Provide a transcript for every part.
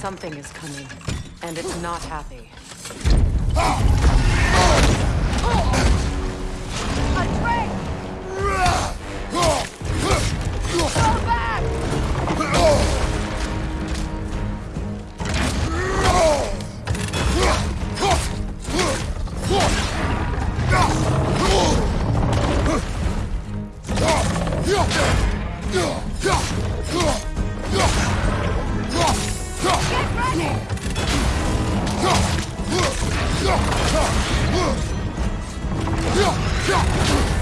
Something is coming, and it's not happy. Go back! 快。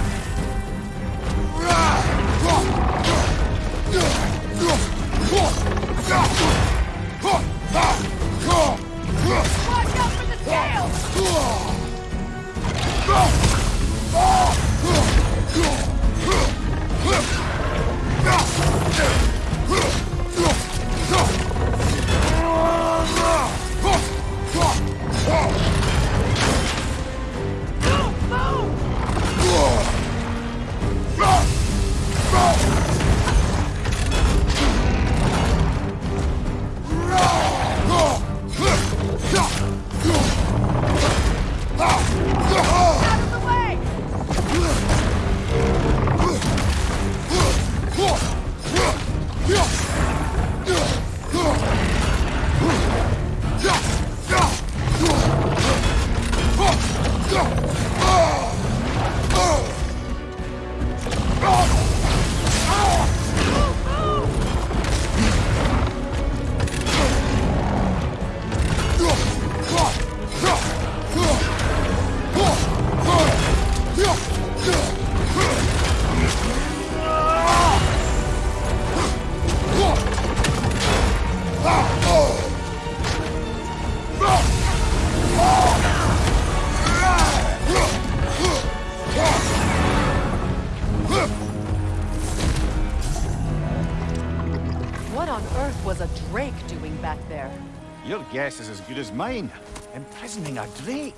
What on earth was a Drake doing back there? Your guess is as good as mine. Imprisoning a Drake.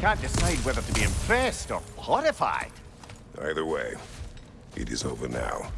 Can't decide whether to be impressed or horrified. Either way, it is over now.